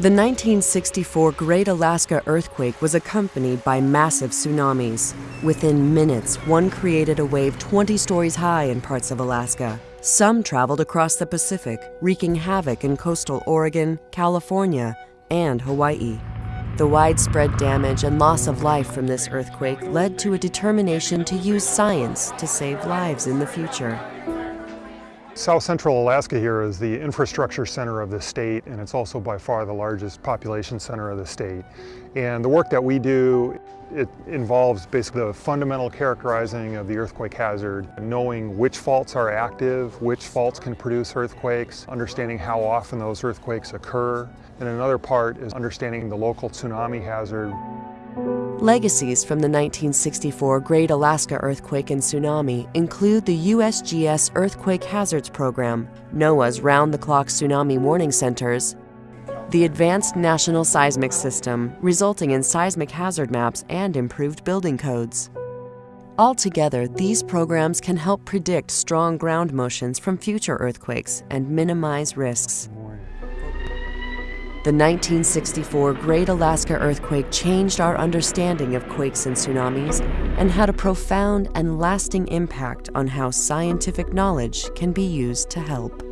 The 1964 Great Alaska Earthquake was accompanied by massive tsunamis. Within minutes, one created a wave 20 stories high in parts of Alaska. Some traveled across the Pacific, wreaking havoc in coastal Oregon, California, and Hawaii. The widespread damage and loss of life from this earthquake led to a determination to use science to save lives in the future. South Central Alaska here is the infrastructure center of the state and it's also by far the largest population center of the state. And the work that we do, it involves basically the fundamental characterizing of the earthquake hazard, knowing which faults are active, which faults can produce earthquakes, understanding how often those earthquakes occur. And another part is understanding the local tsunami hazard. Legacies from the 1964 Great Alaska Earthquake and Tsunami include the USGS Earthquake Hazards Program, NOAA's round-the-clock tsunami warning centers, the Advanced National Seismic System, resulting in seismic hazard maps and improved building codes. Altogether, these programs can help predict strong ground motions from future earthquakes and minimize risks. The 1964 Great Alaska Earthquake changed our understanding of quakes and tsunamis and had a profound and lasting impact on how scientific knowledge can be used to help.